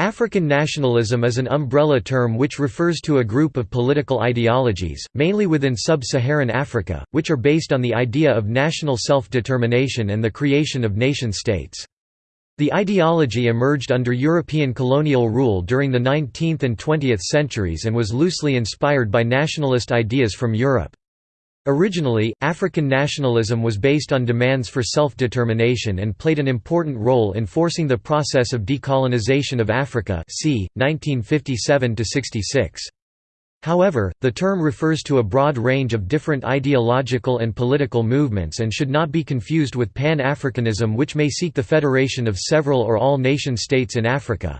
African nationalism is an umbrella term which refers to a group of political ideologies, mainly within sub-Saharan Africa, which are based on the idea of national self-determination and the creation of nation-states. The ideology emerged under European colonial rule during the 19th and 20th centuries and was loosely inspired by nationalist ideas from Europe. Originally, African nationalism was based on demands for self-determination and played an important role in forcing the process of decolonization of Africa c. 1957–66. However, the term refers to a broad range of different ideological and political movements and should not be confused with Pan-Africanism which may seek the federation of several or all nation-states in Africa.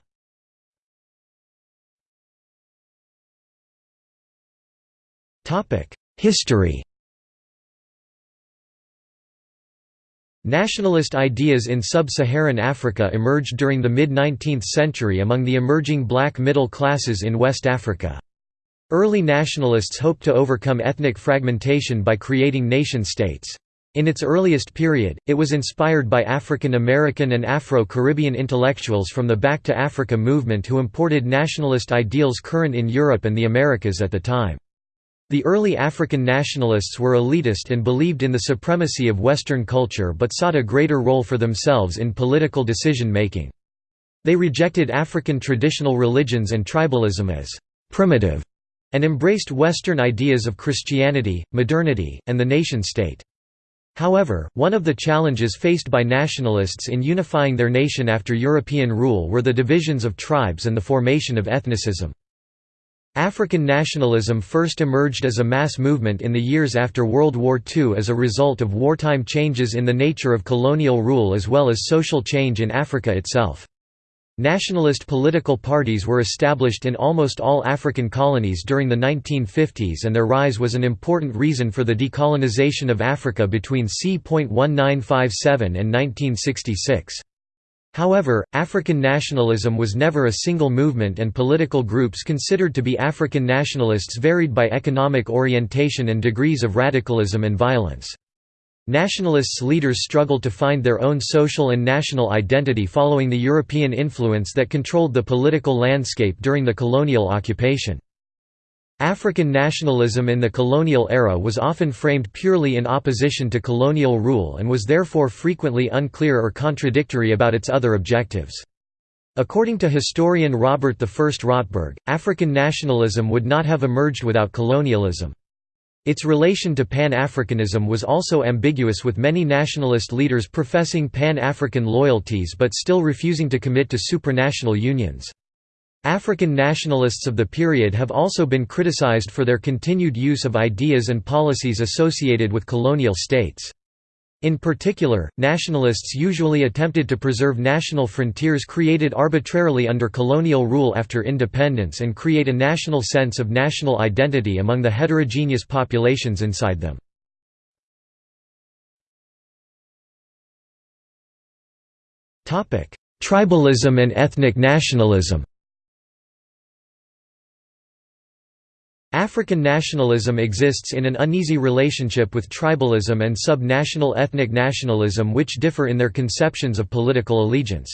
History Nationalist ideas in sub-Saharan Africa emerged during the mid-19th century among the emerging black middle classes in West Africa. Early nationalists hoped to overcome ethnic fragmentation by creating nation-states. In its earliest period, it was inspired by African American and Afro-Caribbean intellectuals from the Back to Africa movement who imported nationalist ideals current in Europe and the Americas at the time. The early African nationalists were elitist and believed in the supremacy of Western culture but sought a greater role for themselves in political decision-making. They rejected African traditional religions and tribalism as «primitive» and embraced Western ideas of Christianity, modernity, and the nation-state. However, one of the challenges faced by nationalists in unifying their nation after European rule were the divisions of tribes and the formation of ethnicism. African nationalism first emerged as a mass movement in the years after World War II as a result of wartime changes in the nature of colonial rule as well as social change in Africa itself. Nationalist political parties were established in almost all African colonies during the 1950s and their rise was an important reason for the decolonization of Africa between c.1957 and 1966. However, African nationalism was never a single movement and political groups considered to be African nationalists varied by economic orientation and degrees of radicalism and violence. Nationalists' leaders struggled to find their own social and national identity following the European influence that controlled the political landscape during the colonial occupation. African nationalism in the colonial era was often framed purely in opposition to colonial rule and was therefore frequently unclear or contradictory about its other objectives. According to historian Robert I Rotberg, African nationalism would not have emerged without colonialism. Its relation to Pan-Africanism was also ambiguous with many nationalist leaders professing Pan-African loyalties but still refusing to commit to supranational unions. African nationalists of the period have also been criticized for their continued use of ideas and policies associated with colonial states. In particular, nationalists usually attempted to preserve national frontiers created arbitrarily under colonial rule after independence and create a national sense of national identity among the heterogeneous populations inside them. Tribalism and ethnic nationalism African nationalism exists in an uneasy relationship with tribalism and sub-national ethnic nationalism which differ in their conceptions of political allegiance.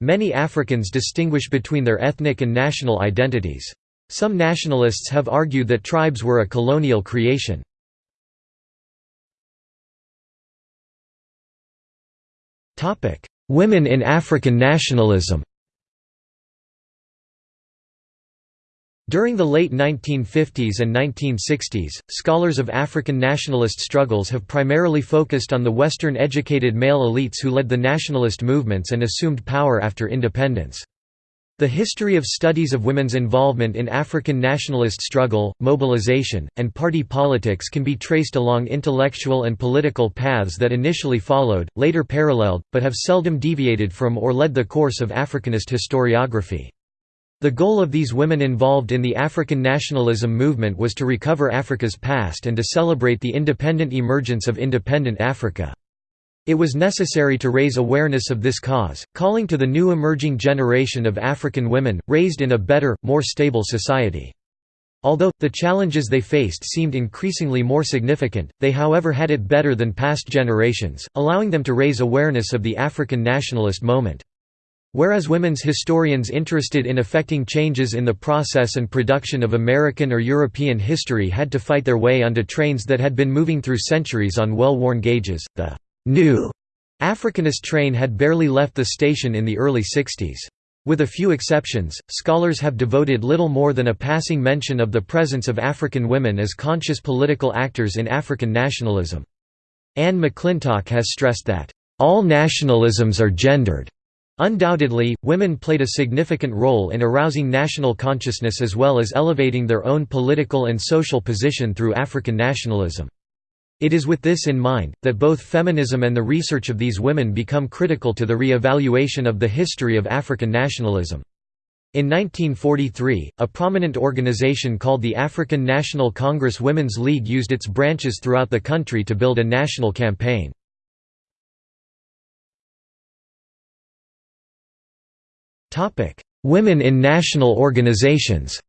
Many Africans distinguish between their ethnic and national identities. Some nationalists have argued that tribes were a colonial creation. Women in African nationalism During the late 1950s and 1960s, scholars of African nationalist struggles have primarily focused on the Western-educated male elites who led the nationalist movements and assumed power after independence. The history of studies of women's involvement in African nationalist struggle, mobilization, and party politics can be traced along intellectual and political paths that initially followed, later paralleled, but have seldom deviated from or led the course of Africanist historiography. The goal of these women involved in the African nationalism movement was to recover Africa's past and to celebrate the independent emergence of independent Africa. It was necessary to raise awareness of this cause, calling to the new emerging generation of African women, raised in a better, more stable society. Although, the challenges they faced seemed increasingly more significant, they however had it better than past generations, allowing them to raise awareness of the African nationalist moment. Whereas women's historians interested in effecting changes in the process and production of American or European history had to fight their way onto trains that had been moving through centuries on well-worn gauges, the new Africanist train had barely left the station in the early 60s. With a few exceptions, scholars have devoted little more than a passing mention of the presence of African women as conscious political actors in African nationalism. Anne McClintock has stressed that, "...all nationalisms are gendered." Undoubtedly, women played a significant role in arousing national consciousness as well as elevating their own political and social position through African nationalism. It is with this in mind, that both feminism and the research of these women become critical to the re-evaluation of the history of African nationalism. In 1943, a prominent organization called the African National Congress Women's League used its branches throughout the country to build a national campaign. Topic: Women in national organizations.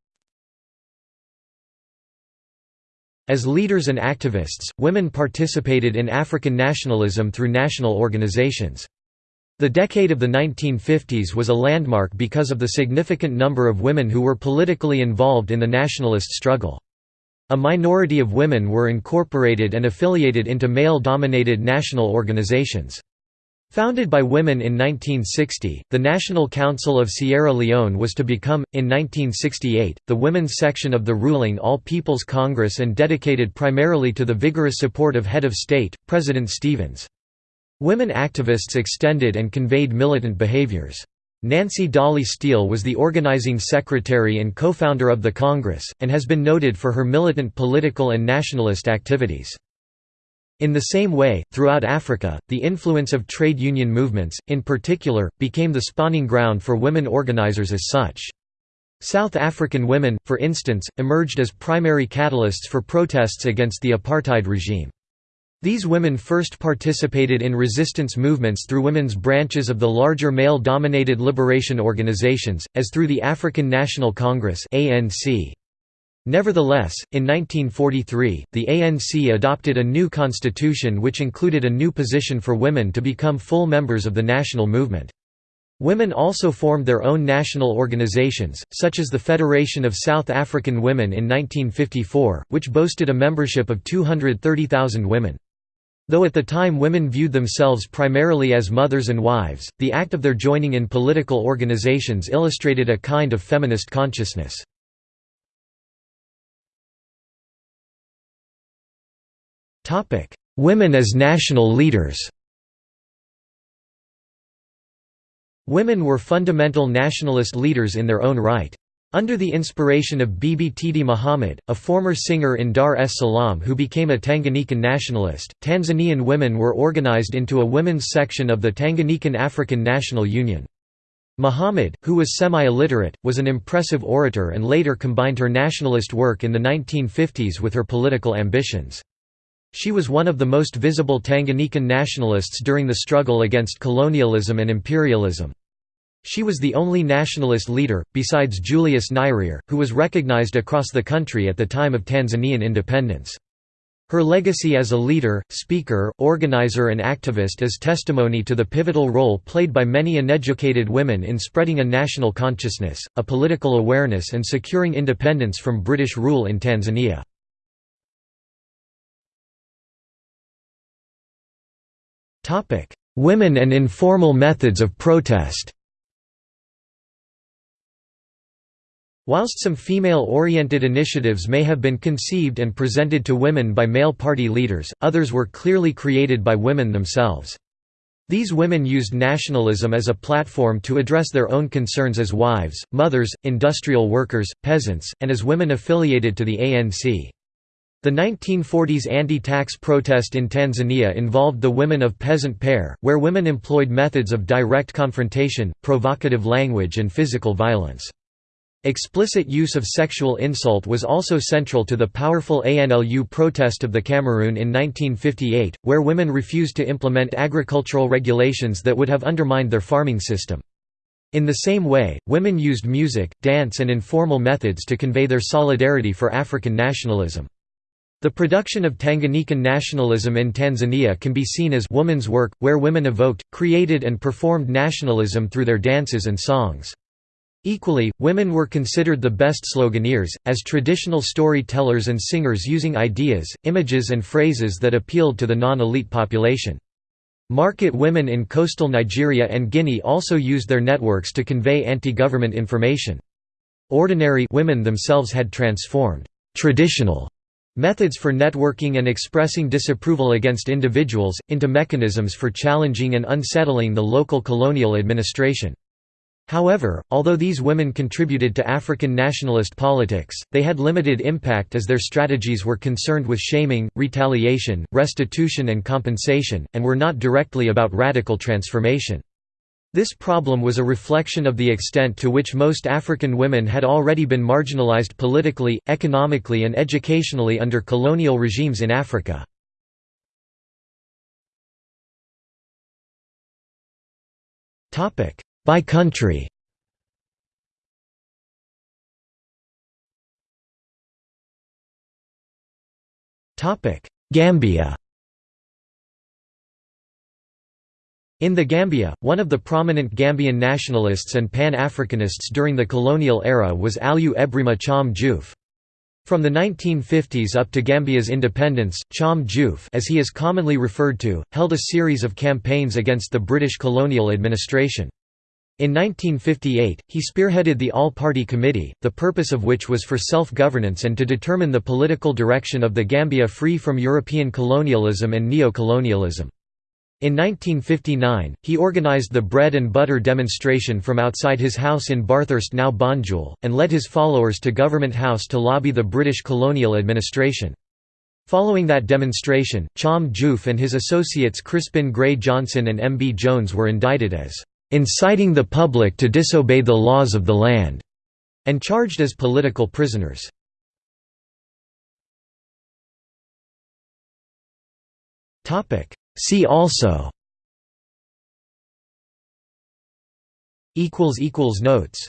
As leaders and activists, women participated in African nationalism through national organizations. The decade of the 1950s was a landmark because of the significant number of women who were politically involved in the nationalist struggle. A minority of women were incorporated and affiliated into male-dominated national organizations. Founded by women in 1960, the National Council of Sierra Leone was to become, in 1968, the women's section of the ruling All People's Congress and dedicated primarily to the vigorous support of head of state, President Stevens. Women activists extended and conveyed militant behaviors. Nancy Dolly Steele was the organizing secretary and co-founder of the Congress, and has been noted for her militant political and nationalist activities. In the same way, throughout Africa, the influence of trade union movements, in particular, became the spawning ground for women organizers as such. South African women, for instance, emerged as primary catalysts for protests against the apartheid regime. These women first participated in resistance movements through women's branches of the larger male-dominated liberation organizations, as through the African National Congress ANC. Nevertheless, in 1943, the ANC adopted a new constitution which included a new position for women to become full members of the national movement. Women also formed their own national organizations, such as the Federation of South African Women in 1954, which boasted a membership of 230,000 women. Though at the time women viewed themselves primarily as mothers and wives, the act of their joining in political organizations illustrated a kind of feminist consciousness. Topic: Women as national leaders. Women were fundamental nationalist leaders in their own right. Under the inspiration of Bibi Titi Muhammad, a former singer in Dar es Salaam who became a Tanganyikan nationalist, Tanzanian women were organized into a women's section of the Tanganyikan African National Union. Muhammad, who was semi-illiterate, was an impressive orator and later combined her nationalist work in the 1950s with her political ambitions. She was one of the most visible Tanganyikan nationalists during the struggle against colonialism and imperialism. She was the only nationalist leader, besides Julius Nyerere, who was recognized across the country at the time of Tanzanian independence. Her legacy as a leader, speaker, organizer and activist is testimony to the pivotal role played by many uneducated women in spreading a national consciousness, a political awareness and securing independence from British rule in Tanzania. Women and informal methods of protest Whilst some female-oriented initiatives may have been conceived and presented to women by male party leaders, others were clearly created by women themselves. These women used nationalism as a platform to address their own concerns as wives, mothers, industrial workers, peasants, and as women affiliated to the ANC. The 1940s anti-tax protest in Tanzania involved the women of peasant Pare, where women employed methods of direct confrontation, provocative language and physical violence. Explicit use of sexual insult was also central to the powerful ANLU protest of the Cameroon in 1958, where women refused to implement agricultural regulations that would have undermined their farming system. In the same way, women used music, dance and informal methods to convey their solidarity for African nationalism. The production of Tanganyikan nationalism in Tanzania can be seen as woman's work, where women evoked, created and performed nationalism through their dances and songs. Equally, women were considered the best sloganeers, as traditional story-tellers and singers using ideas, images and phrases that appealed to the non-elite population. Market women in coastal Nigeria and Guinea also used their networks to convey anti-government information. Ordinary women themselves had transformed traditional Methods for networking and expressing disapproval against individuals, into mechanisms for challenging and unsettling the local colonial administration. However, although these women contributed to African nationalist politics, they had limited impact as their strategies were concerned with shaming, retaliation, restitution and compensation, and were not directly about radical transformation. This problem was a reflection of the extent to which most African women had already been marginalized politically, economically and educationally under colonial regimes in Africa. By country. Gambia In the Gambia, one of the prominent Gambian nationalists and Pan-Africanists during the colonial era was Alieu Ebrima Cham Joof. From the 1950s up to Gambia's independence, Cham Joof as he is commonly referred to, held a series of campaigns against the British colonial administration. In 1958, he spearheaded the All-Party Committee, the purpose of which was for self-governance and to determine the political direction of the Gambia free from European colonialism and neo-colonialism. In 1959, he organized the bread and butter demonstration from outside his house in Bathurst now Banjul, and led his followers to Government House to lobby the British colonial administration. Following that demonstration, Cham Joof and his associates Crispin Gray Johnson and M. B. Jones were indicted as "...inciting the public to disobey the laws of the land", and charged as political prisoners. See also Notes